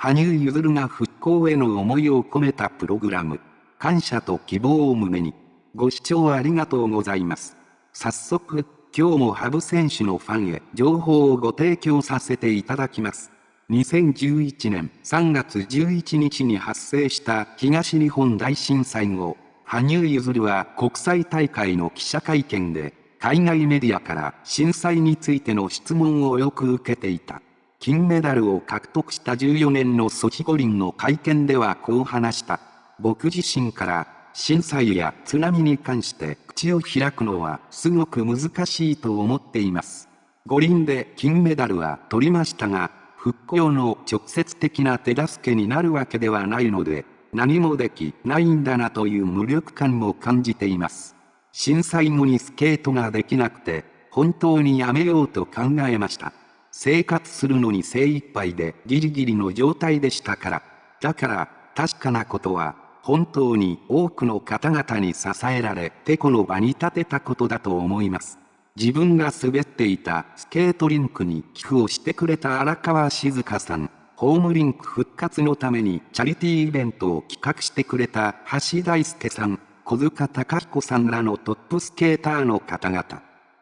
羽生結弦が復興への思いを込めたプログラム。感謝と希望を胸に。ご視聴ありがとうございます。早速、今日も羽生選手のファンへ情報をご提供させていただきます。2011年3月11日に発生した東日本大震災後、羽生結弦は国際大会の記者会見で、海外メディアから震災についての質問をよく受けていた。金メダルを獲得した14年のソチ五輪の会見ではこう話した。僕自身から震災や津波に関して口を開くのはすごく難しいと思っています。五輪で金メダルは取りましたが、復興の直接的な手助けになるわけではないので、何もできないんだなという無力感も感じています。震災後にスケートができなくて、本当にやめようと考えました。生活するのに精一杯でギリギリの状態でしたから。だから、確かなことは、本当に多くの方々に支えられ、てこの場に立てたことだと思います。自分が滑っていたスケートリンクに寄付をしてくれた荒川静香さん。ホームリンク復活のためにチャリティーイベントを企画してくれた橋大輔さん、小塚隆彦さんらのトップスケーターの方々、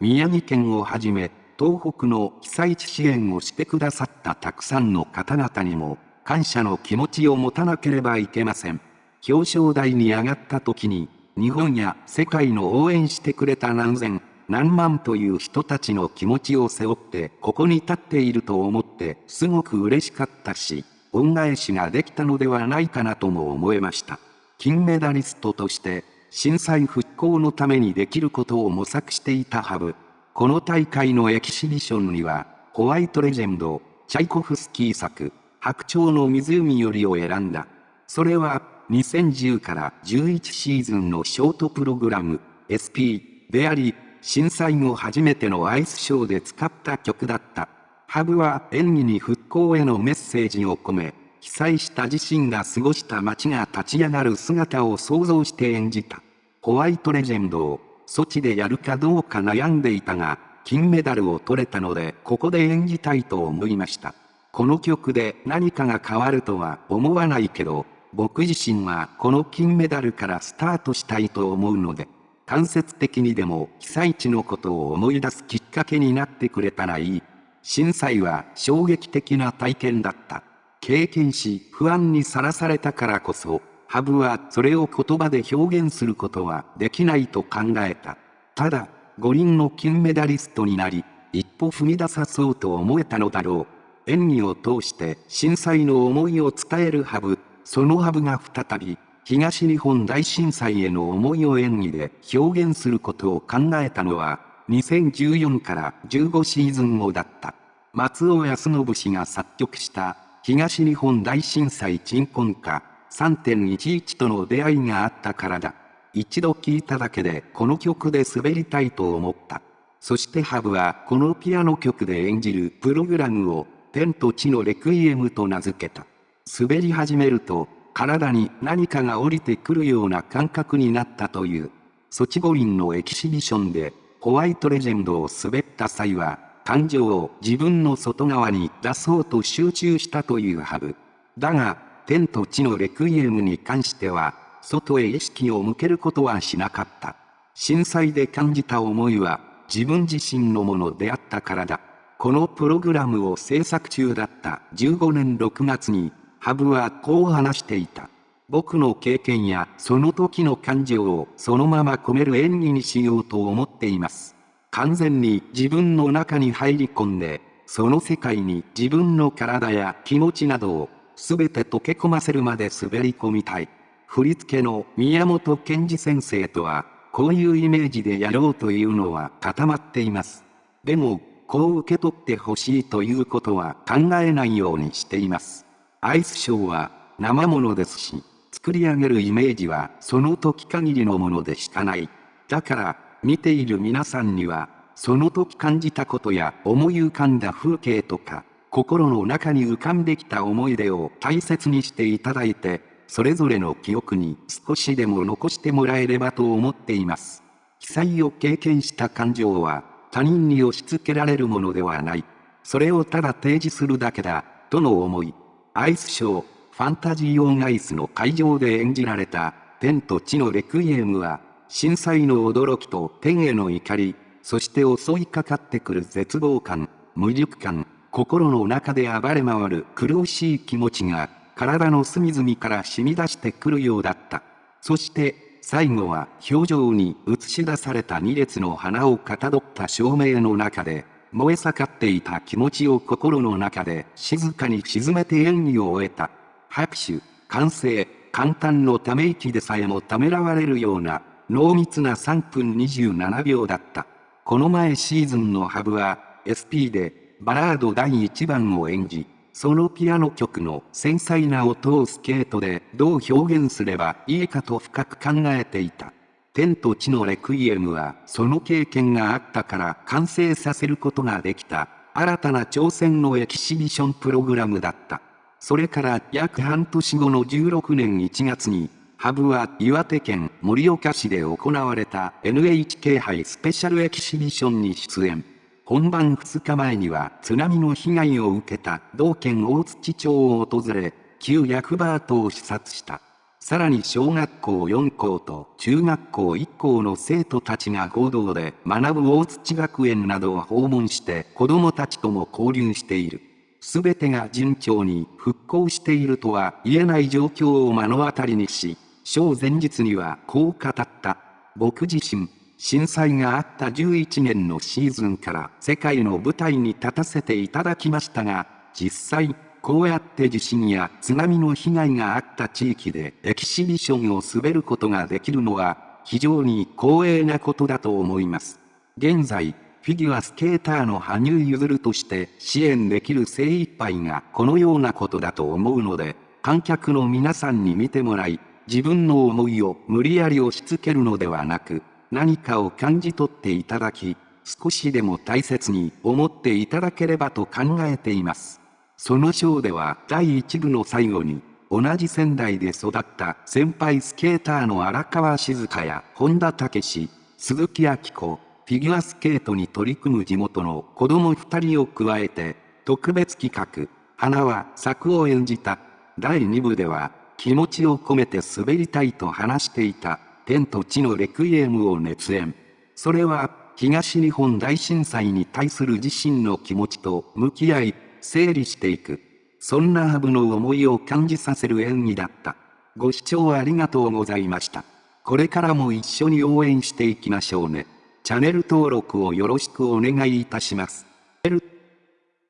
宮城県をはじめ、東北の被災地支援をしてくださったたくさんの方々にも、感謝の気持ちを持たなければいけません。表彰台に上がった時に、日本や世界の応援してくれた何千、何万という人たちの気持ちを背負ってここに立っていると思ってすごく嬉しかったし、恩返しができたのではないかなとも思えました。金メダリストとして震災復興のためにできることを模索していたハブ。この大会のエキシビションにはホワイトレジェンド、チャイコフスキー作、白鳥の湖よりを選んだ。それは2010から11シーズンのショートプログラム SP であり、震災後初めてのアイスショーで使った曲だった。ハブは演技に復興へのメッセージを込め、被災した自身が過ごした街が立ち上がる姿を想像して演じた。ホワイトレジェンドを、ソチでやるかどうか悩んでいたが、金メダルを取れたので、ここで演じたいと思いました。この曲で何かが変わるとは思わないけど、僕自身はこの金メダルからスタートしたいと思うので、間接的にでも被災地のことを思い出すきっかけになってくれたらいい。震災は衝撃的な体験だった。経験し不安にさらされたからこそ、ハブはそれを言葉で表現することはできないと考えた。ただ、五輪の金メダリストになり、一歩踏み出さそうと思えたのだろう。演技を通して震災の思いを伝えるハブ、そのハブが再び東日本大震災への思いを演技で表現することを考えたのは、2014から15シーズン後だった。松尾康信氏が作曲した東日本大震災鎮魂歌3.11との出会いがあったからだ。一度聴いただけでこの曲で滑りたいと思った。そしてハブはこのピアノ曲で演じるプログラムを天と地のレクイエムと名付けた。滑り始めると体に何かが降りてくるような感覚になったという。ソチ五輪のエキシビションで、ホワイトレジェンドを滑った際は、感情を自分の外側に出そうと集中したというハブ。だが、天と地のレクイエムに関しては、外へ意識を向けることはしなかった。震災で感じた思いは、自分自身のものであったからだ。このプログラムを制作中だった15年6月に、ハブはこう話していた。僕の経験やその時の感情をそのまま込める演技にしようと思っています。完全に自分の中に入り込んで、その世界に自分の体や気持ちなどを全て溶け込ませるまで滑り込みたい。振り付けの宮本賢治先生とは、こういうイメージでやろうというのは固まっています。でも、こう受け取ってほしいということは考えないようにしています。アイスショーは生ものですし、作り上げるイメージはその時限りのものでしかない。だから、見ている皆さんには、その時感じたことや思い浮かんだ風景とか、心の中に浮かんできた思い出を大切にしていただいて、それぞれの記憶に少しでも残してもらえればと思っています。被災を経験した感情は他人に押し付けられるものではない。それをただ提示するだけだ、との思い。アイスショー、ファンタジー・オン・アイスの会場で演じられた、天と地のレクイエムは、震災の驚きと天への怒り、そして襲いかかってくる絶望感、無力感、心の中で暴れ回る苦しい気持ちが、体の隅々から染み出してくるようだった。そして、最後は表情に映し出された2列の花をかたどった照明の中で、燃え盛っていた気持ちを心の中で静かに沈めて演技を終えた。拍手、歓声、簡単のため息でさえもためらわれるような濃密な3分27秒だった。この前シーズンのハブは SP でバラード第1番を演じ、そのピアノ曲の繊細な音をスケートでどう表現すればいいかと深く考えていた。天と地のレクイエムはその経験があったから完成させることができた新たな挑戦のエキシビションプログラムだった。それから約半年後の16年1月に、ハブは岩手県盛岡市で行われた NHK 杯スペシャルエキシビションに出演。本番2日前には津波の被害を受けた同県大槌町を訪れ、旧役場跡を視察した。さらに小学校4校と中学校1校の生徒たちが合同で学ぶ大槌学園などを訪問して子供たちとも交流している。すべてが順調に復興しているとは言えない状況を目の当たりにし、小前日にはこう語った。僕自身、震災があった11年のシーズンから世界の舞台に立たせていただきましたが、実際、こうやって地震や津波の被害があった地域でエキシビションを滑ることができるのは非常に光栄なことだと思います。現在、フィギュアスケーターの羽生結弦として支援できる精一杯がこのようなことだと思うので、観客の皆さんに見てもらい、自分の思いを無理やり押し付けるのではなく、何かを感じ取っていただき、少しでも大切に思っていただければと考えています。その章では第1部の最後に、同じ仙台で育った先輩スケーターの荒川静香や本田武史、鈴木明子、フィギュアスケートに取り組む地元の子供2人を加えて、特別企画、花は作を演じた。第2部では、気持ちを込めて滑りたいと話していた天と地のレクイエムを熱演。それは、東日本大震災に対する自身の気持ちと向き合い、整理していく。そんなハブの思いを感じさせる演技だった。ご視聴ありがとうございました。これからも一緒に応援していきましょうね。チャンネル登録をよろしくお願いいたします。